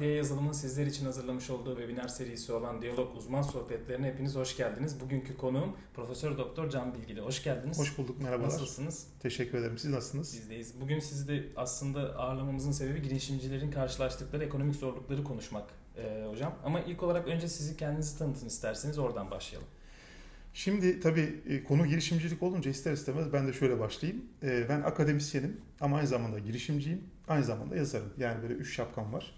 Diye yazılımın sizler için hazırlamış olduğu webinar serisi olan Diyalog Uzman Sohbetlerine hepiniz hoş geldiniz. Bugünkü konuğum Profesör Doktor Can Bilgili. Hoş geldiniz. Hoş bulduk, merhabalar. Nasılsınız? Teşekkür ederim. Siz nasılsınız? Bizdeyiz. Bugün sizi de aslında ağırlamamızın sebebi girişimcilerin karşılaştıkları ekonomik zorlukları konuşmak e, hocam. Ama ilk olarak önce sizi kendinizi tanıtın isterseniz oradan başlayalım. Şimdi tabii e, konu girişimcilik olunca ister istemez ben de şöyle başlayayım. E, Ben akademisyenim ama aynı zamanda girişimciyim. Aynı zamanda yazarım. Yani böyle üç şapkam var.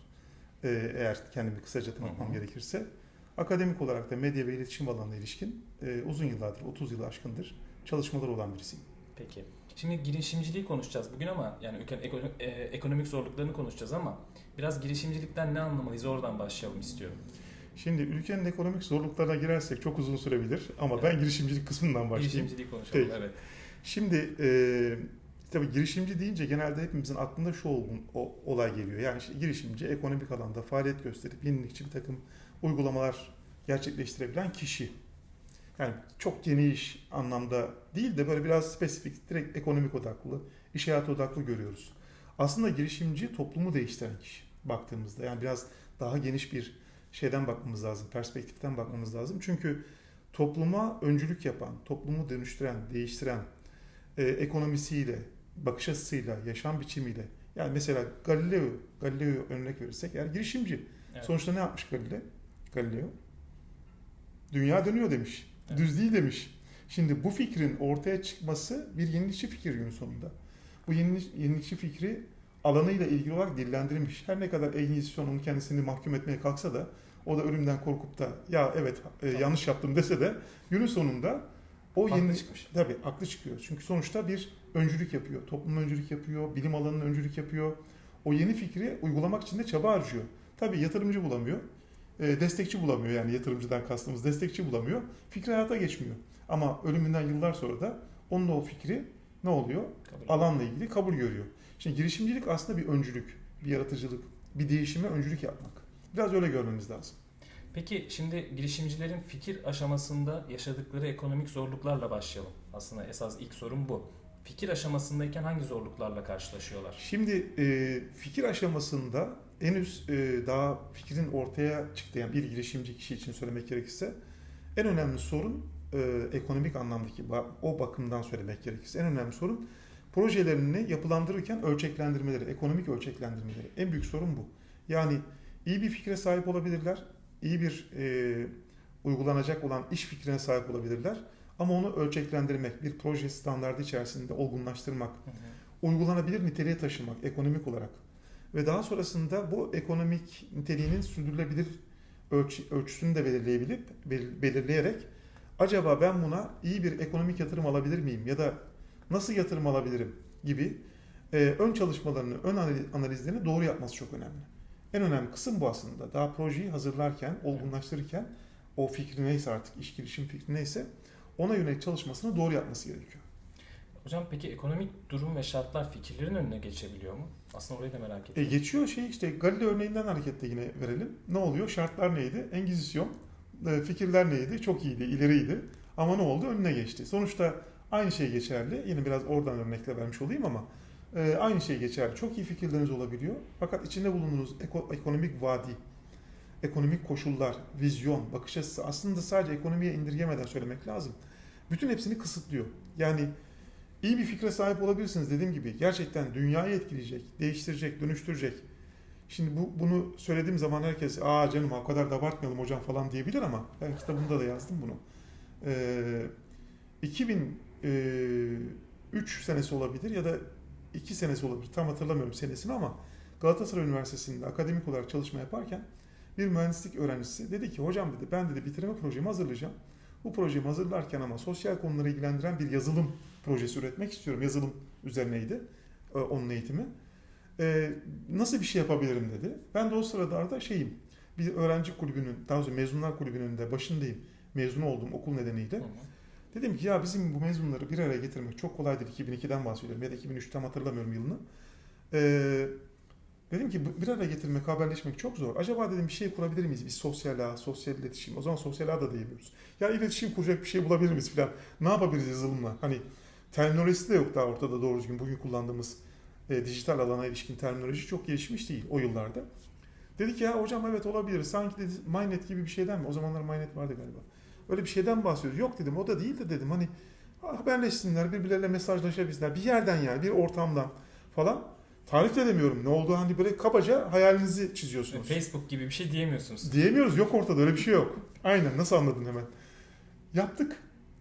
E, Eğer kendimi kısaca tanıtmam Hı hı. gerekirse. Akademik olarak da medya ve iletişim alanına ilişkin e, uzun yıllardır, 30 yılı aşkındır çalışmaları olan birisiyim. Peki. Şimdi girişimciliği konuşacağız bugün ama yani ülkenin e, ekonomik zorluklarını konuşacağız ama biraz girişimcilikten ne anlamalıyız oradan başlayalım istiyorum. Şimdi ülkenin ekonomik zorluklarına girersek çok uzun sürebilir ama ben girişimcilik kısmından başlayayım. Girişimciliği konuşalım Peki. evet. Şimdi e, tabii girişimci deyince genelde hepimizin aklında şu olgun, o, olay geliyor. Yani işte girişimci ekonomik alanda faaliyet gösterip yenilikçi bir takım uygulamalar gerçekleştirebilen kişi. Yani çok geniş anlamda değil de böyle biraz spesifik, direkt ekonomik odaklı, iş hayatı odaklı görüyoruz. Aslında girişimci toplumu değiştiren kişi baktığımızda. Yani biraz daha geniş bir şeyden bakmamız lazım, perspektiften bakmamız lazım. Çünkü topluma öncülük yapan, toplumu dönüştüren, değiştiren, e, ekonomisiyle, bakış açısıyla, yaşam biçimiyle. Yani mesela Galileo, Galileo örnek verirsek eğer girişimci. Evet. Sonuçta ne yapmış Galileo? Galileo? Dünya dönüyor demiş. Evet. Düz değil demiş. Şimdi bu fikrin ortaya çıkması bir yenilikçi fikir günün sonunda. Bu yenilik, yenilikçi fikri alanıyla ilgili olarak dillendirilmiş. Her ne kadar Engizisyon onun kendisini mahkum etmeye kalksa da o da ölümden korkup da ya evet e, yanlış yaptım dese de günün sonunda o Haklı yeni çıkmış. tabii aklı çıkıyor. Çünkü sonuçta bir öncülük yapıyor. Toplum öncülük yapıyor, bilim alanının öncülük yapıyor. O yeni fikri uygulamak için de çaba harcıyor. Tabii yatırımcı bulamıyor. e, destekçi bulamıyor yani yatırımcıdan kastımız destekçi bulamıyor. Fikri hayata geçmiyor. Ama ölümünden yıllar sonra da onun o fikri ne oluyor? Kabul Alanla ilgili kabul görüyor. Şimdi girişimcilik aslında bir öncülük, bir yaratıcılık, bir değişime öncülük yapmak. Biraz öyle görmemiz lazım. Peki şimdi girişimcilerin fikir aşamasında yaşadıkları ekonomik zorluklarla başlayalım. Aslında esas ilk sorun bu. Fikir aşamasındayken hangi zorluklarla karşılaşıyorlar? Şimdi e, fikir aşamasında henüz e, daha fikrin ortaya çıktı yani bir girişimci kişi için söylemek gerekirse en önemli sorun e, ekonomik anlamdaki o bakımdan söylemek gerekirse en önemli sorun projelerini yapılandırırken ölçeklendirmeleri, ekonomik ölçeklendirmeleri. En büyük sorun bu. Yani iyi bir fikre sahip olabilirler, iyi bir e, uygulanacak olan iş fikrine sahip olabilirler. Ama onu ölçeklendirmek, bir proje standardı içerisinde olgunlaştırmak, uygulanabilir niteliğe taşımak ekonomik olarak. Ve daha sonrasında bu ekonomik niteliğinin sürdürülebilir ölçü, ölçüsünü de belirleyebilip bel- belirleyerek acaba ben buna iyi bir ekonomik yatırım alabilir miyim ya da nasıl yatırım alabilirim? gibi e, ön çalışmalarını, ön anali- analizlerini doğru yapması çok önemli. En önemli kısım bu aslında. Daha projeyi hazırlarken, olgunlaştırırken o fikri neyse artık iş girişim fikri neyse ona yönelik çalışmasını doğru yapması gerekiyor. Hocam peki ekonomik durum ve şartlar fikirlerin önüne geçebiliyor mu? Aslında orayı da merak E ettim. geçiyor şey işte Galileo örneğinden hareketle yine verelim. Ne oluyor? Şartlar neydi? Engizisyon. E, fikirler neydi? Çok iyiydi, ileriydi. Ama ne oldu? Önüne geçti. Sonuçta aynı şey geçerli. Yine biraz oradan örnekle vermiş olayım ama e, aynı şey geçerli. Çok iyi fikirleriniz olabiliyor. Fakat içinde bulunduğunuz eko- ekonomik vadi, ekonomik koşullar, vizyon, bakış açısı aslında sadece ekonomiye indirgemeden söylemek lazım. Bütün hepsini kısıtlıyor. Yani iyi bir fikre sahip olabilirsiniz dediğim gibi. Gerçekten dünyayı etkileyecek, değiştirecek, dönüştürecek. Şimdi bu bunu söylediğim zaman herkes aa canım o kadar da abartmayalım hocam falan diyebilir ama ben kitabımda da yazdım bunu. Ee, 2003 senesi olabilir ya da 2 senesi olabilir. Tam hatırlamıyorum senesini ama Galatasaray Üniversitesi'nde akademik olarak çalışma yaparken bir mühendislik öğrencisi dedi ki hocam dedi ben dedi bitirme projemi hazırlayacağım. Bu projemi hazırlarken ama sosyal konuları ilgilendiren bir yazılım projesi üretmek istiyorum. Yazılım üzerineydi e, onun eğitimi. E, nasıl bir şey yapabilirim dedi. Ben de o sırada da şeyim bir öğrenci kulübünün daha doğrusu mezunlar kulübünün de başındayım. Mezun olduğum okul nedeniyle. Hı. Dedim ki ya bizim bu mezunları bir araya getirmek çok kolaydır. 2002'den bahsediyorum ya da 2003 tam hatırlamıyorum yılını. Ee, dedim ki bir araya getirmek, haberleşmek çok zor. Acaba dedim bir şey kurabilir miyiz? Bir sosyal ağ, sosyal iletişim. O zaman sosyal ağ da diyemiyoruz. Ya iletişim kuracak bir şey bulabilir miyiz falan. Ne yapabiliriz yazılımla? Hani terminolojisi de yok daha ortada doğru düzgün. Bugün kullandığımız e, dijital alana ilişkin terminoloji çok gelişmiş değil o yıllarda. Dedi ki ya hocam evet olabilir. Sanki dedi Mynet gibi bir şeyden mi? O zamanlar Mynet vardı galiba. Öyle bir şeyden bahsediyoruz. Yok dedim o da değil de dedim hani haberleşsinler, birbirleriyle mesajlaşabilsinler. Bir yerden yani bir ortamdan falan. Tarif de edemiyorum ne oldu hani böyle kabaca hayalinizi çiziyorsunuz. Facebook gibi bir şey diyemiyorsunuz. Diyemiyoruz yok ortada öyle bir şey yok. Aynen nasıl anladın hemen. Yaptık.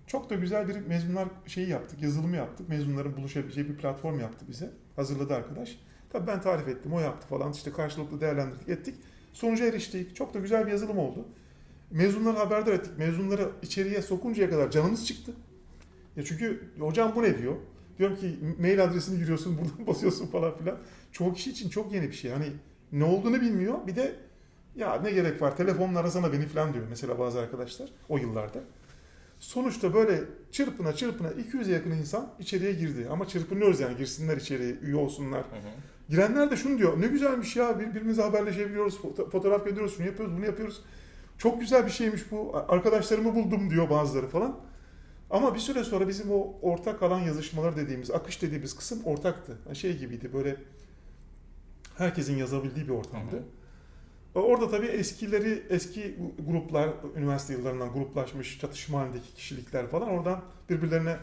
Çok da güzel bir mezunlar şeyi yaptık, yazılımı yaptık. Mezunların buluşabileceği bir platform yaptı bize. Hazırladı arkadaş. Tabii ben tarif ettim, o yaptı falan. İşte karşılıklı değerlendirdik, ettik. Sonuca eriştik. Çok da güzel bir yazılım oldu. Mezunları haberdar ettik. Mezunları içeriye sokuncaya kadar canımız çıktı. Ya çünkü hocam bu ne diyor? Diyorum ki mail adresini giriyorsun, buradan basıyorsun falan filan. Çoğu kişi için çok yeni bir şey. Hani ne olduğunu bilmiyor. Bir de ya ne gerek var telefonla arasana beni falan diyor mesela bazı arkadaşlar o yıllarda. Sonuçta böyle çırpına çırpına 200'e yakın insan içeriye girdi. Ama çırpınıyoruz yani girsinler içeriye, üye olsunlar. Hı hı. Girenler de şunu diyor. Ne güzelmiş ya birbirimize haberleşebiliyoruz, foto- fotoğraf gönderiyoruz, şunu yapıyoruz, bunu yapıyoruz. Çok güzel bir şeymiş bu. Arkadaşlarımı buldum diyor bazıları falan. Ama bir süre sonra bizim o ortak alan yazışmalar dediğimiz, akış dediğimiz kısım ortaktı. Yani Şey gibiydi böyle herkesin yazabildiği bir ortamdı. Hı hı. Orada tabii eskileri, eski gruplar, üniversite yıllarından gruplaşmış çatışma halindeki kişilikler falan oradan birbirlerine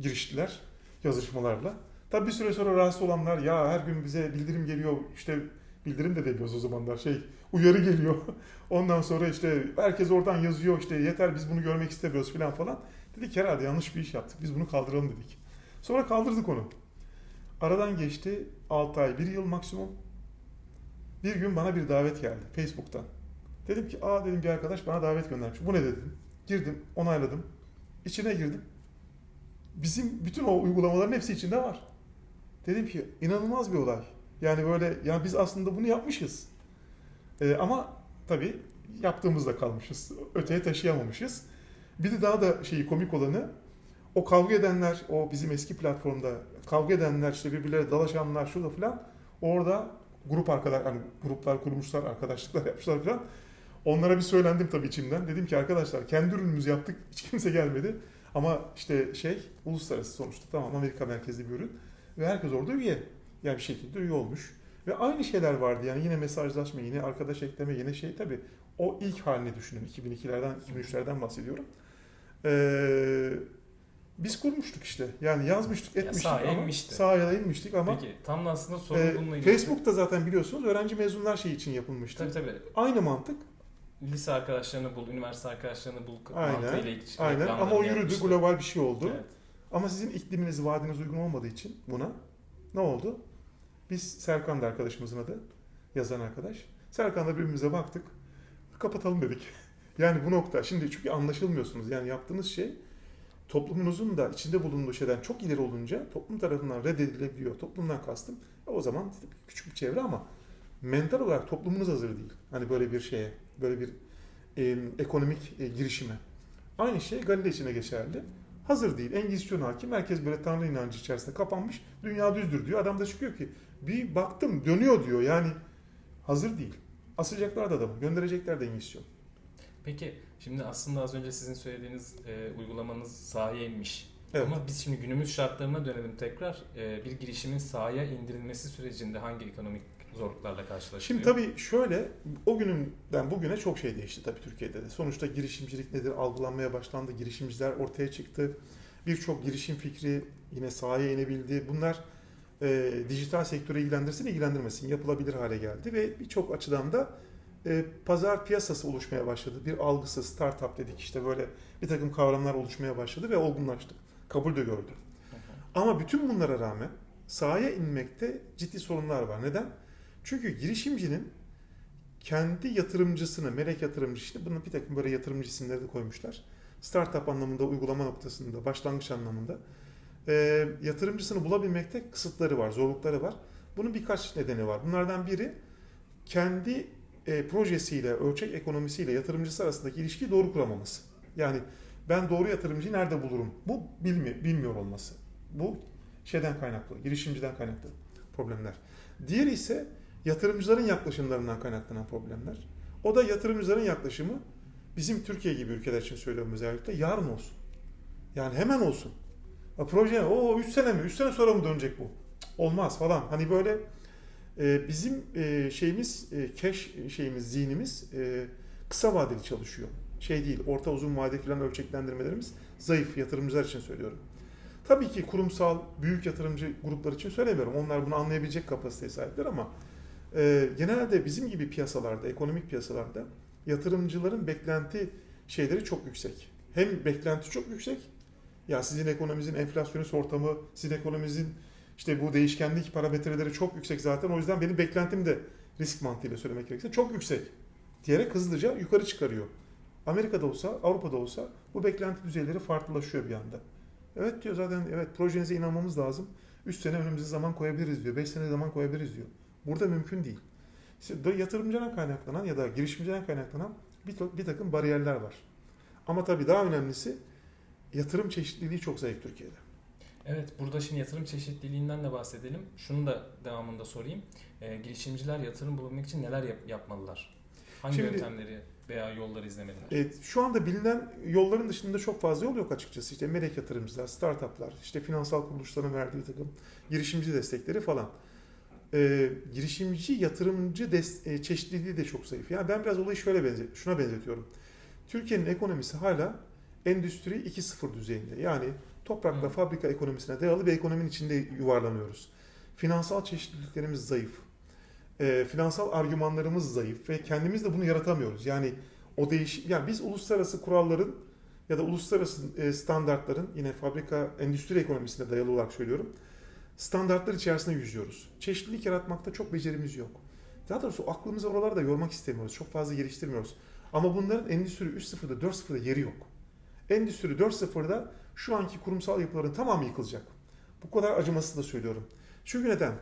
giriştiler yazışmalarla. Tabii bir süre sonra rahatsız olanlar ya her gün bize bildirim geliyor işte bildirim de demiyoruz o zamanlar şey uyarı geliyor. Ondan sonra işte herkes oradan yazıyor işte yeter biz bunu görmek istemiyoruz falan falan. Dedik herhalde yanlış bir iş yaptık biz bunu kaldıralım dedik. Sonra kaldırdık onu. Aradan geçti 6 ay 1 yıl maksimum. Bir gün bana bir davet geldi Facebook'tan. Dedim ki aa dedim bir arkadaş bana davet göndermiş. Bu ne dedim. Girdim onayladım. İçine girdim. Bizim bütün o uygulamaların hepsi içinde var. Dedim ki inanılmaz bir olay. Yani böyle yani biz aslında bunu yapmışız. Ee, ama tabii yaptığımızda kalmışız. Öteye taşıyamamışız. Bir de daha da şeyi komik olanı o kavga edenler, o bizim eski platformda kavga edenler, işte birbirleriyle dalaşanlar, şurada falan orada grup arkadaş, hani gruplar kurmuşlar, arkadaşlıklar yapmışlar falan. Onlara bir söylendim tabii içimden. Dedim ki arkadaşlar kendi ürünümüzü yaptık, hiç kimse gelmedi. Ama işte şey, uluslararası sonuçta tamam Amerika merkezli bir ürün. Ve herkes orada üye. Yani bir şekilde üye olmuş. Ve aynı şeyler vardı yani yine mesajlaşma, yine arkadaş ekleme, yine şey tabii. O ilk halini düşünün. 2002'lerden, 2003'lerden bahsediyorum. Ee, biz kurmuştuk işte. Yani yazmıştık, Ya etmiştik sahaya ama inmişti. sahaya inmiştik ama Peki tam da aslında sorun ee, bununla ilgili. Facebook'ta zaten biliyorsunuz öğrenci mezunlar şey için yapılmıştı. Tabii tabii. Aynı mantık. Lise arkadaşlarını bul, üniversite arkadaşlarını bul Aynen, mantığıyla ilk Aynen ama o yürüdü, yapmıştı. global bir şey oldu. Evet. Ama sizin ikliminiz, vadiniz uygun olmadığı için buna ne oldu? Biz Serkan da arkadaşımızın adı, yazan arkadaş. Serkan'la birbirimize baktık, kapatalım dedik. Yani bu nokta, şimdi çünkü anlaşılmıyorsunuz. Yani yaptığınız şey toplumunuzun da içinde bulunduğu şeyden çok ileri olunca toplum tarafından reddedilebiliyor. Toplumdan kastım o zaman küçük bir çevre ama mental olarak toplumunuz hazır değil. Hani böyle bir şeye, böyle bir e, ekonomik e, girişime. Aynı şey Galile için geçerli. Hazır değil. Engizisyon hakim. Herkes böyle Tanrı inancı içerisinde kapanmış. Dünya düzdür diyor. Adam da çıkıyor ki bir baktım dönüyor diyor. Yani hazır değil. Asacaklar da adamı. Gönderecekler de Engizisyon. Peki şimdi aslında az önce sizin söylediğiniz e, uygulamanız sahaya inmiş. Evet. Ama biz şimdi günümüz şartlarına dönelim tekrar. E, bir girişimin sahaya indirilmesi sürecinde hangi ekonomik zorluklarla karşılaşılıyor? Şimdi tabii şöyle o gününden bugüne çok şey değişti tabii Türkiye'de de. Sonuçta girişimcilik nedir algılanmaya başlandı. Girişimciler ortaya çıktı. Birçok girişim fikri yine sahaya inebildi. Bunlar e, dijital sektörü ilgilendirsin ilgilendirmesin yapılabilir hale geldi ve birçok açıdan da e, pazar piyasası oluşmaya başladı. Bir algısı, startup dedik işte böyle bir takım kavramlar oluşmaya başladı ve olgunlaştı. Kabul de gördü. Hı hı. Ama bütün bunlara rağmen sahaya inmekte ciddi sorunlar var. Neden? Çünkü girişimcinin kendi yatırımcısını, melek yatırımcı işte bunun bir takım böyle yatırımcı isimleri de koymuşlar. Startup anlamında, uygulama noktasında, başlangıç anlamında e, yatırımcısını bulabilmekte kısıtları var, zorlukları var. Bunun birkaç nedeni var. Bunlardan biri kendi e, projesiyle, ölçek ekonomisiyle yatırımcısı arasındaki ilişkiyi doğru kuramaması. Yani ben doğru yatırımcıyı nerede bulurum? Bu bilmi, bilmiyor olması. Bu şeyden kaynaklı, girişimciden kaynaklı problemler. Diğeri ise yatırımcıların yaklaşımlarından kaynaklanan problemler. O da yatırımcıların yaklaşımı bizim Türkiye gibi ülkeler için söylüyorum özellikle yarın olsun. Yani hemen olsun. Ya proje o 3 sene mi? 3 sene sonra mı dönecek bu? Olmaz falan. Hani böyle E, bizim e, şeyimiz, e, cash şeyimiz, zihnimiz e, kısa vadeli çalışıyor. Şey değil, orta uzun vade falan ölçeklendirmelerimiz zayıf yatırımcılar için söylüyorum. Tabii ki kurumsal, büyük yatırımcı gruplar için söylemiyorum. Onlar bunu anlayabilecek kapasiteye sahipler ama e, genelde bizim gibi piyasalarda, ekonomik piyasalarda yatırımcıların beklenti şeyleri çok yüksek. Hem beklenti çok yüksek. Ya sizin ekonominizin enflasyonist ortamı, sizin ekonominizin işte bu değişkenlik parametreleri çok yüksek zaten. O yüzden benim beklentim de risk mantığıyla söylemek gerekirse çok yüksek diyerek hızlıca yukarı çıkarıyor. Amerika'da olsa, Avrupa'da olsa bu beklenti düzeyleri farklılaşıyor bir anda. Evet diyor zaten evet projenize inanmamız lazım. 3 sene önümüze zaman koyabiliriz diyor. 5 sene zaman koyabiliriz diyor. Burada mümkün değil. İşte yatırımcıdan kaynaklanan ya da girişimciden kaynaklanan bir, bir takım bariyerler var. Ama tabii daha önemlisi yatırım çeşitliliği çok zayıf Türkiye'de. Evet, burada şimdi yatırım çeşitliliğinden de bahsedelim. Şunu da devamında sorayım. E, girişimciler yatırım bulabilmek için neler yap- yapmalılar? Hangi Şimdi- yöntemleri veya yolları izlemeliler? Evet, şu anda bilinen yolların dışında çok fazla yol yok açıkçası. İşte melek yatırımcılar, startuplar, işte finansal kuruluşların verdiği takım girişimci destekleri falan. Ee, girişimci, yatırımcı des- e, çeşitliliği de çok zayıf. Yani ben biraz olayı şöyle benze şuna benzetiyorum. Türkiye'nin ekonomisi hala endüstri 2.0 düzeyinde. Yani toprakla fabrika ekonomisine dayalı bir ekonominin içinde yuvarlanıyoruz. Finansal çeşitliliklerimiz zayıf. Ee, finansal argümanlarımız zayıf ve kendimiz de bunu yaratamıyoruz. Yani o değiş yani biz uluslararası kuralların ya da uluslararası e, standartların yine fabrika endüstri ekonomisine dayalı olarak söylüyorum. Standartlar içerisinde yüzüyoruz. Çeşitlilik yaratmakta çok becerimiz yok. Daha doğrusu aklımızı oralarda yormak istemiyoruz. Çok fazla geliştirmiyoruz. Ama bunların endüstri 3.0'da 4.0'da yeri yok. Endüstri 4.0'da şu anki kurumsal yapıların tamamı yıkılacak. Bu kadar acımasız da söylüyorum. Çünkü neden?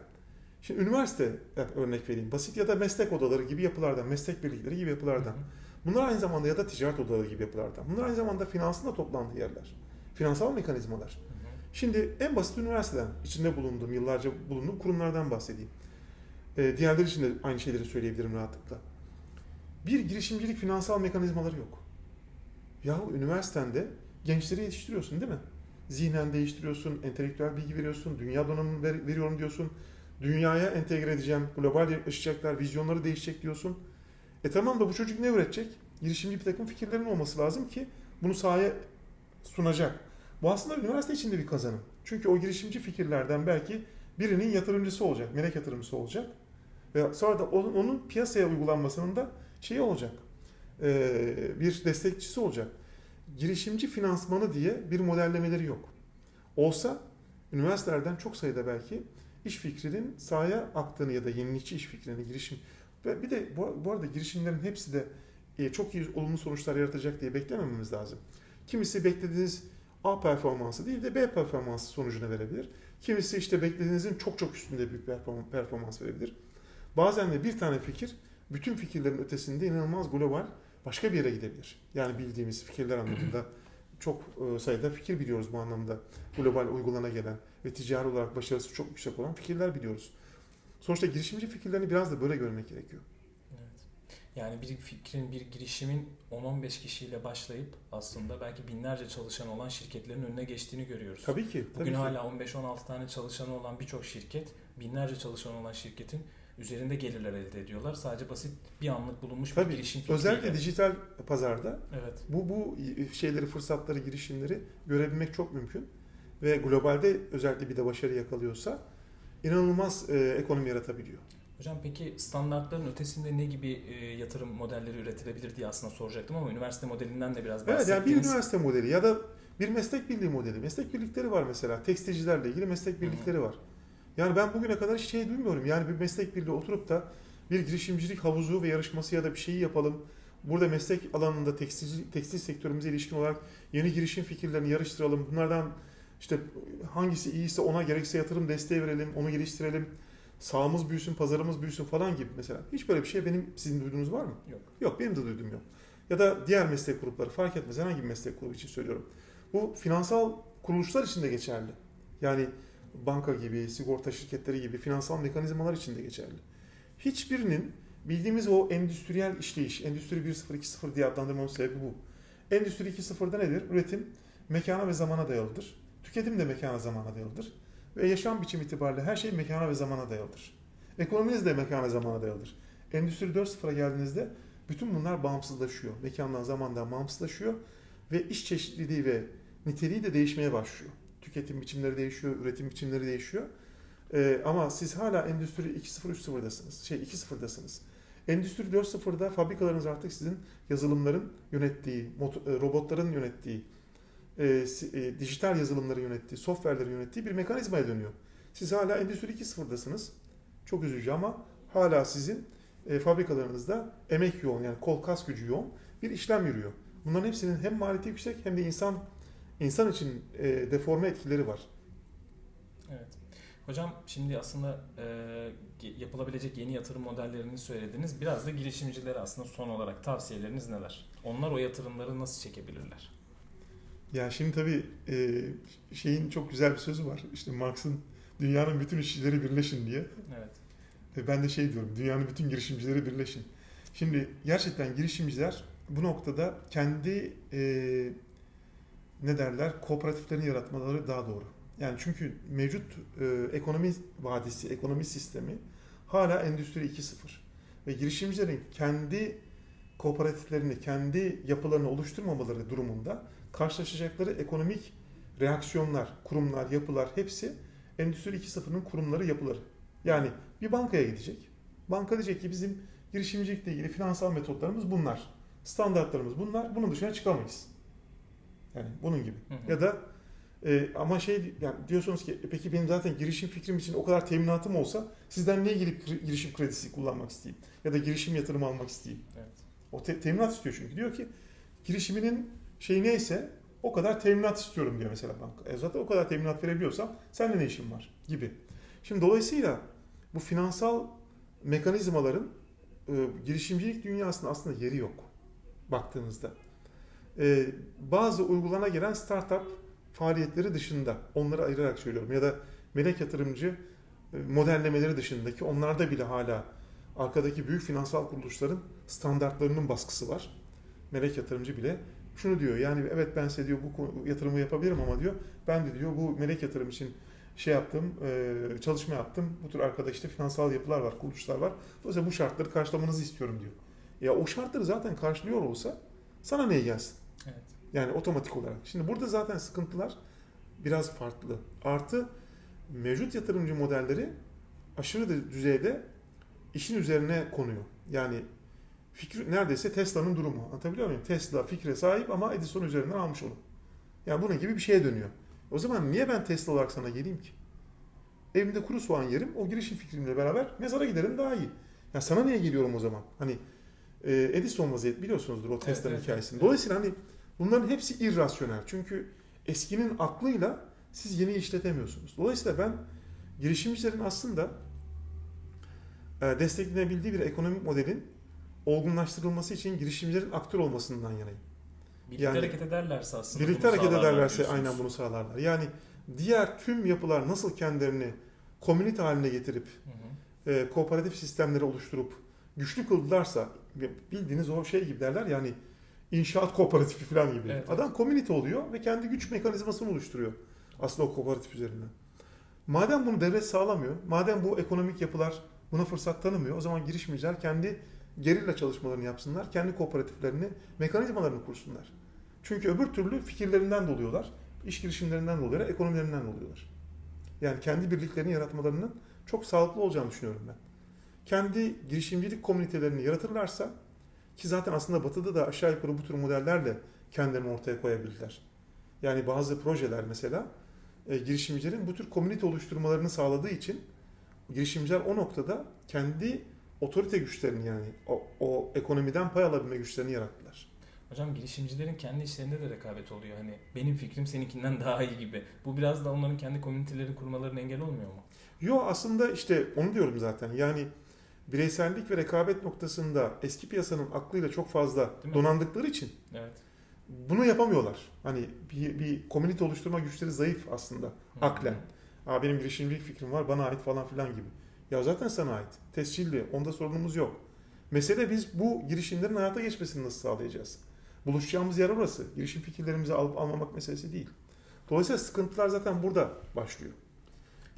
Şimdi üniversite örnek vereyim. Basit ya da meslek odaları gibi yapılardan, meslek birlikleri gibi yapılardan. Bunlar aynı zamanda ya da ticaret odaları gibi yapılardan. Bunlar aynı zamanda finansın da toplandığı yerler. Finansal mekanizmalar. Şimdi en basit üniversiteden, içinde bulunduğum, yıllarca bulunduğum kurumlardan bahsedeyim. Ee, diğerleri için de aynı şeyleri söyleyebilirim rahatlıkla. Bir girişimcilik finansal mekanizmaları yok. Yahu üniversitende gençleri yetiştiriyorsun değil mi? Zihnen değiştiriyorsun, entelektüel bilgi veriyorsun, dünya donanımı ver- veriyorum diyorsun. Dünyaya entegre edeceğim, global yaşayacaklar, vizyonları değişecek diyorsun. E tamam da bu çocuk ne üretecek? Girişimci bir takım fikirlerin olması lazım ki bunu sahaya sunacak. Bu aslında üniversite içinde bir kazanım. Çünkü o girişimci fikirlerden belki birinin yatırımcısı olacak, melek yatırımcısı olacak. Ve sonra da onun, onun piyasaya uygulanmasının da şeyi olacak. Ee, bir destekçisi olacak. Girişimci finansmanı diye bir modellemeleri yok. Olsa üniversitelerden çok sayıda belki iş fikrinin sahaya aktığını ya da yenilikçi iş fikrini girişim ve bir de bu, arada girişimlerin hepsi de e, çok iyi olumlu sonuçlar yaratacak diye beklemememiz lazım. Kimisi beklediğiniz A performansı değil de B performansı sonucunu verebilir. Kimisi işte beklediğinizin çok çok üstünde bir perform- performans verebilir. Bazen de bir tane fikir bütün fikirlerin ötesinde inanılmaz global başka bir yere gidebilir. Yani bildiğimiz fikirler anlamında çok e, sayıda fikir biliyoruz bu anlamda. Global uygulana gelen ve ticari olarak başarısı çok yüksek olan fikirler biliyoruz. Sonuçta girişimci fikirlerini biraz da böyle görmek gerekiyor. Evet. Yani bir fikrin, bir girişimin 10-15 kişiyle başlayıp aslında belki binlerce çalışan olan şirketlerin önüne geçtiğini görüyoruz. Tabii ki. Tabii Bugün ki. hala 15-16 tane çalışanı olan birçok şirket, binlerce çalışanı olan şirketin üzerinde gelirler elde ediyorlar. Sadece basit bir anlık bulunmuş Tabii. bir girişim fikriyle. Özellikle dijital pazarda Evet. bu bu şeyleri, fırsatları, girişimleri görebilmek çok mümkün. Ve globalde özellikle bir de başarı yakalıyorsa inanılmaz e, ekonomi yaratabiliyor. Hocam peki standartların ötesinde ne gibi e, yatırım modelleri üretilebilir diye aslında soracaktım ama üniversite modelinden de biraz Evet yani bir bahsettiniz. üniversite modeli ya da bir meslek birliği modeli. Meslek birlikleri var mesela. Tekstilcilerle ilgili meslek birlikleri var. Yani ben bugüne kadar hiç şey duymuyorum. Yani bir meslek birliği oturup da bir girişimcilik havuzu ve yarışması ya da bir şeyi yapalım. Burada meslek alanında tekstil, tekstil sektörümüze ilişkin olarak yeni girişim fikirlerini yarıştıralım. Bunlardan işte hangisi iyiyse ona gerekse yatırım desteği verelim, onu geliştirelim. Sağımız büyüsün, pazarımız büyüsün falan gibi mesela. Hiç böyle bir şey benim sizin duyduğunuz var mı? Yok. Yok benim de duyduğum yok. Ya da diğer meslek grupları fark etmez. Herhangi bir meslek grubu için söylüyorum. Bu finansal kuruluşlar için de geçerli. Yani banka gibi, sigorta şirketleri gibi finansal mekanizmalar için de geçerli. Hiçbirinin bildiğimiz o endüstriyel işleyiş, Endüstri 1.0, 2.0 diye adlandırmamın sebebi bu. Endüstri 2.0'da nedir? Üretim mekana ve zamana dayalıdır. Tüketim de mekana zamana dayalıdır. Ve yaşam biçimi itibariyle her şey mekana ve zamana dayalıdır. Ekonominiz de mekana zamana dayalıdır. Endüstri 4.0'a geldiğinizde bütün bunlar bağımsızlaşıyor. Mekandan zamandan bağımsızlaşıyor ve iş çeşitliliği ve niteliği de değişmeye başlıyor. Tüketim biçimleri değişiyor, üretim biçimleri değişiyor. Ee, ama siz hala Endüstri 2.0 3.0'dasınız. Şey 2.0'dasınız. Endüstri 4.0'da fabrikalarınız artık sizin yazılımların yönettiği, e, robotların yönettiği, e, e, dijital yazılımları yönettiği, software'leri yönettiği bir mekanizmaya dönüyor. Siz hala Endüstri 2.0'dasınız. Çok üzücü ama hala sizin e, fabrikalarınızda emek yoğun yani kol kas gücü yoğun bir işlem yürüyor. Bunların hepsinin hem maliyeti yüksek hem de insan insan için e, deforme etkileri var. Evet. Hocam şimdi aslında e, yapılabilecek yeni yatırım modellerini söylediniz. Biraz da girişimcilere aslında son olarak tavsiyeleriniz neler? Onlar o yatırımları nasıl çekebilirler? Ya şimdi tabii e, şeyin çok güzel bir sözü var. İşte Marx'ın dünyanın bütün işçileri birleşin diye. Evet. Ve ben de şey diyorum, dünyanın bütün girişimcileri birleşin. Şimdi gerçekten girişimciler bu noktada kendi e, ne derler kooperatiflerini yaratmaları daha doğru. Yani çünkü mevcut e, ekonomi vadisi, ekonomi sistemi hala Endüstri 2.0 ve girişimcilerin kendi kooperatiflerini, kendi yapılarını oluşturmamaları durumunda karşılaşacakları ekonomik reaksiyonlar, kurumlar, yapılar hepsi Endüstri 2.0'ın kurumları, yapıları. Yani bir bankaya gidecek. Banka diyecek ki bizim girişimcilikle ilgili finansal metotlarımız bunlar. Standartlarımız bunlar. Bunun dışına çıkamayız. Yani bunun gibi. Hı hı. Ya da e, ama şey yani diyorsunuz ki "E peki benim zaten girişim fikrim için o kadar teminatım olsa sizden niye gelip girişim kredisi kullanmak isteyeyim? Ya da girişim yatırımı almak isteyeyim? Evet. O te- teminat istiyor çünkü. Diyor ki girişiminin şeyi neyse o kadar teminat istiyorum diyor mesela banka. E zaten o kadar teminat verebiliyorsam seninle ne işin var gibi. Şimdi dolayısıyla bu finansal mekanizmaların e, girişimcilik dünyasında aslında yeri yok baktığınızda. E, bazı uygulana gelen startup faaliyetleri dışında onları ayırarak söylüyorum ya da melek yatırımcı e, modellemeleri dışındaki onlarda bile hala arkadaki büyük finansal kuruluşların standartlarının baskısı var. Melek yatırımcı bile şunu diyor yani evet ben size diyor bu yatırımı yapabilirim ama diyor ben de diyor bu melek yatırım için şey yaptım, e, çalışma yaptım. Bu tür arkada işte finansal yapılar var, kuruluşlar var. Dolayısıyla bu şartları karşılamanızı istiyorum diyor. Ya o şartları zaten karşılıyor olsa sana niye gelsin? Yani otomatik olarak. Şimdi burada zaten sıkıntılar biraz farklı. Artı mevcut yatırımcı modelleri aşırı de- düzeyde işin üzerine konuyor. Yani fikri neredeyse Tesla'nın durumu. Anlatabiliyor muyum? Tesla fikre sahip ama Edison üzerinden almış onu. Yani bunun gibi bir şeye dönüyor. O zaman niye ben Tesla olarak sana geleyim ki? Evimde kuru soğan yerim, o girişim fikrimle beraber mezara giderim daha iyi. Ya sana niye geliyorum o zaman? Hani e, Edison vaziyet biliyorsunuzdur o Tesla'nın evet, hikayesini. evet. Dolayısıyla hani bunların hepsi irrasyonel. Çünkü eskinin aklıyla siz yeni işletemiyorsunuz. Dolayısıyla ben girişimcilerin aslında e, desteklenebildiği bir ekonomik modelin olgunlaştırılması için girişimcilerin aktör olmasından yanayım. Birlikte Yani- hareket ederlerse aslında Birlikte hareket ederlerse diyorsunuz. aynen bunu sağlarlar. Yani diğer tüm yapılar nasıl kendilerini komünite haline getirip Hı hı. e, kooperatif sistemleri oluşturup güçlü kıldılarsa bildiğiniz o şey gibi derler yani inşaat kooperatifi falan gibi. Evet, Adam komünite oluyor ve kendi güç mekanizmasını oluşturuyor aslında o kooperatif üzerinden. Madem bunu devlet sağlamıyor, madem bu ekonomik yapılar buna fırsat tanımıyor, o zaman girişimciler kendi gerilla çalışmalarını yapsınlar, kendi kooperatiflerini, mekanizmalarını kursunlar. Çünkü öbür türlü fikirlerinden doluyorlar, iş girişimlerinden doluyorlar, ekonomilerinden doluyorlar. Yani kendi birliklerini yaratmalarının çok sağlıklı olacağını düşünüyorum ben. Kendi girişimcilik komünitelerini yaratırlarsa ki zaten aslında Batı'da da aşağı yukarı bu tür modellerle kendilerini ortaya koyabilirler. Yani bazı projeler mesela e, girişimcilerin bu tür komünite oluşturmalarını sağladığı için girişimciler o noktada kendi otorite güçlerini yani o, o ekonomiden pay alabilme güçlerini yarattılar. Hocam girişimcilerin kendi işlerinde de rekabet oluyor. Hani benim fikrim seninkinden daha iyi gibi. Bu biraz da onların kendi komüniteleri kurmalarına engel olmuyor mu? Yo aslında işte onu diyorum zaten. Yani bireysellik ve rekabet noktasında eski piyasanın aklıyla çok fazla donandıkları için Evet. bunu yapamıyorlar. Hani bir, bir komünite oluşturma güçleri zayıf aslında Hı. aklen. Aa, benim girişimcilik fikrim var bana ait falan filan gibi. Ya zaten sana ait. Tescilli. Onda sorunumuz yok. Mesele biz bu girişimlerin hayata geçmesini nasıl sağlayacağız? Buluşacağımız yer orası. Girişim fikirlerimizi alıp almamak meselesi değil. Dolayısıyla sıkıntılar zaten burada başlıyor.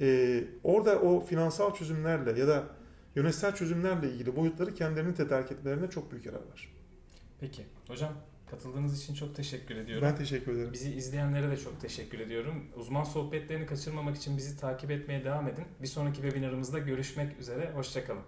Ee, orada o finansal çözümlerle ya da yönetsel çözümlerle ilgili boyutları kendilerini tedarik etmelerine çok büyük yarar var. Peki. Hocam katıldığınız için çok teşekkür ediyorum. Ben teşekkür ederim. Bizi izleyenlere de çok teşekkür ediyorum. Uzman sohbetlerini kaçırmamak için bizi takip etmeye devam edin. Bir sonraki webinarımızda görüşmek üzere. Hoşçakalın.